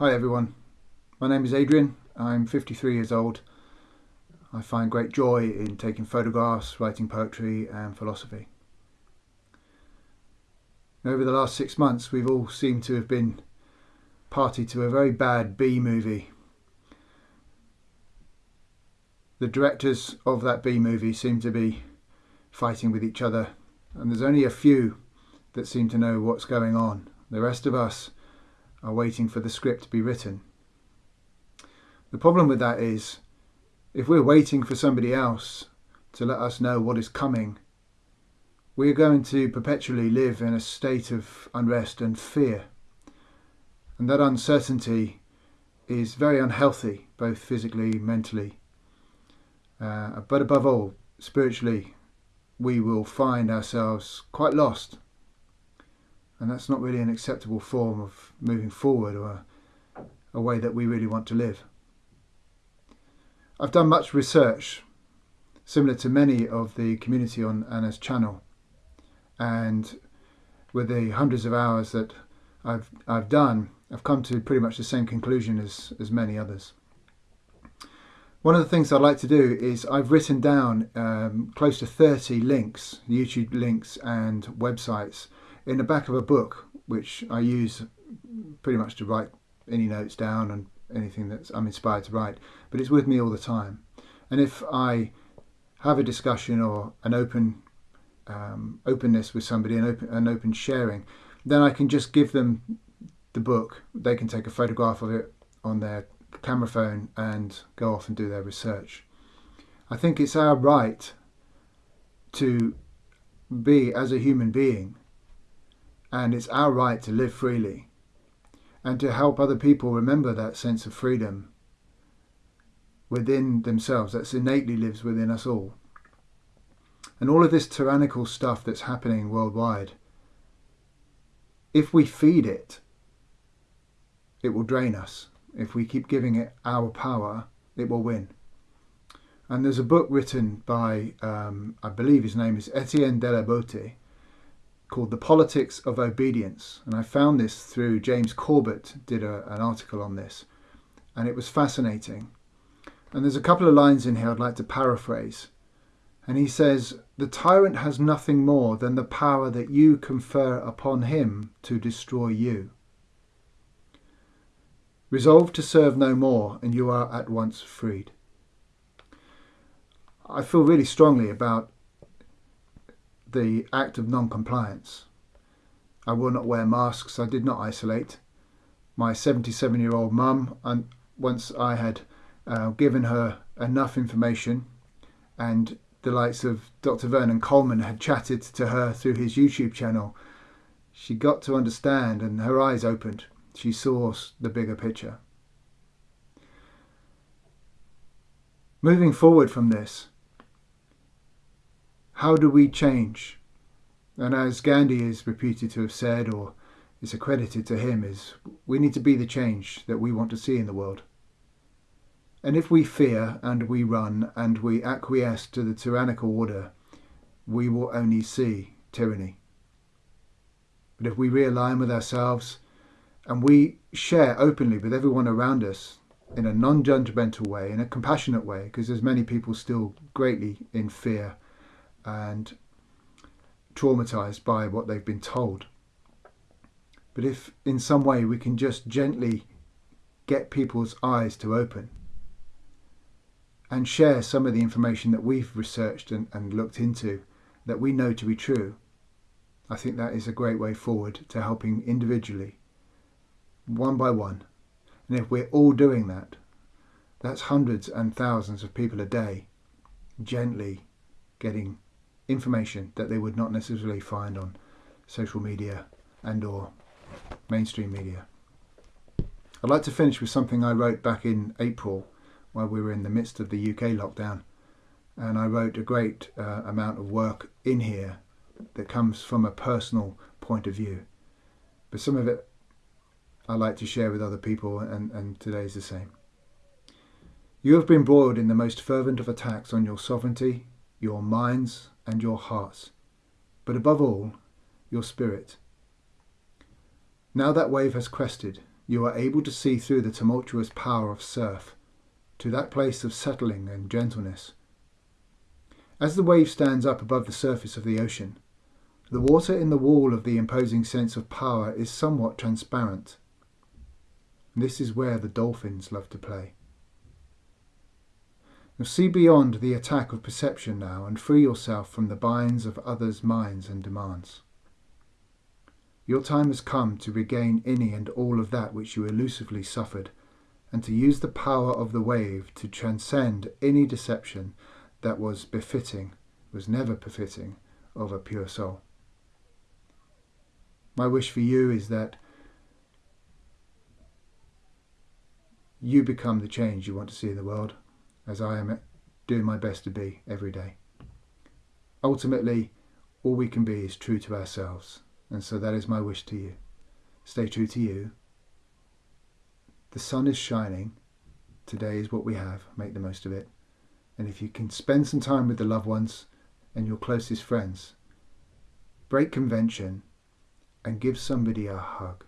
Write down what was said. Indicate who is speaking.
Speaker 1: Hi everyone, my name is Adrian. I'm 53 years old. I find great joy in taking photographs, writing poetry and philosophy. Over the last six months we've all seemed to have been party to a very bad B movie. The directors of that B movie seem to be fighting with each other and there's only a few that seem to know what's going on. The rest of us are waiting for the script to be written. The problem with that is, if we're waiting for somebody else to let us know what is coming, we're going to perpetually live in a state of unrest and fear. And that uncertainty is very unhealthy, both physically, mentally, uh, but above all, spiritually, we will find ourselves quite lost and that's not really an acceptable form of moving forward or a, a way that we really want to live. I've done much research similar to many of the community on Anna's channel and with the hundreds of hours that I've, I've done I've come to pretty much the same conclusion as, as many others. One of the things I'd like to do is I've written down um, close to 30 links, YouTube links and websites in the back of a book, which I use pretty much to write any notes down and anything that I'm inspired to write, but it's with me all the time. And if I have a discussion or an open um, openness with somebody, an open, an open sharing, then I can just give them the book. They can take a photograph of it on their camera phone and go off and do their research. I think it's our right to be, as a human being, and it's our right to live freely and to help other people remember that sense of freedom within themselves that's innately lives within us all. And all of this tyrannical stuff that's happening worldwide, if we feed it, it will drain us. If we keep giving it our power, it will win. And there's a book written by, um, I believe his name is Etienne de la Boétie, called The Politics of Obedience. And I found this through James Corbett did a, an article on this. And it was fascinating. And there's a couple of lines in here I'd like to paraphrase. And he says, The tyrant has nothing more than the power that you confer upon him to destroy you. Resolve to serve no more, and you are at once freed. I feel really strongly about the act of non-compliance. I will not wear masks, I did not isolate. My 77 year old mum, and once I had uh, given her enough information and the likes of Dr. Vernon Coleman had chatted to her through his YouTube channel, she got to understand and her eyes opened. She saw the bigger picture. Moving forward from this, how do we change? And as Gandhi is reputed to have said, or is accredited to him, is we need to be the change that we want to see in the world. And if we fear and we run and we acquiesce to the tyrannical order, we will only see tyranny. But if we realign with ourselves and we share openly with everyone around us in a non-judgmental way, in a compassionate way, because there's many people still greatly in fear and traumatized by what they've been told. But if in some way we can just gently get people's eyes to open and share some of the information that we've researched and, and looked into that we know to be true, I think that is a great way forward to helping individually, one by one. And if we're all doing that, that's hundreds and thousands of people a day gently getting information that they would not necessarily find on social media and or mainstream media. I'd like to finish with something I wrote back in April while we were in the midst of the UK lockdown and I wrote a great uh, amount of work in here that comes from a personal point of view but some of it I like to share with other people and, and today is the same. You have been broiled in the most fervent of attacks on your sovereignty, your minds and your hearts, but above all, your spirit. Now that wave has crested, you are able to see through the tumultuous power of surf to that place of settling and gentleness. As the wave stands up above the surface of the ocean, the water in the wall of the imposing sense of power is somewhat transparent. This is where the dolphins love to play. You'll see beyond the attack of perception now and free yourself from the binds of others' minds and demands. Your time has come to regain any and all of that which you elusively suffered, and to use the power of the wave to transcend any deception that was befitting, was never befitting, of a pure soul. My wish for you is that you become the change you want to see in the world, as I am doing my best to be every day. Ultimately, all we can be is true to ourselves, and so that is my wish to you. Stay true to you. The sun is shining. Today is what we have. Make the most of it. And if you can spend some time with the loved ones and your closest friends, break convention and give somebody a hug.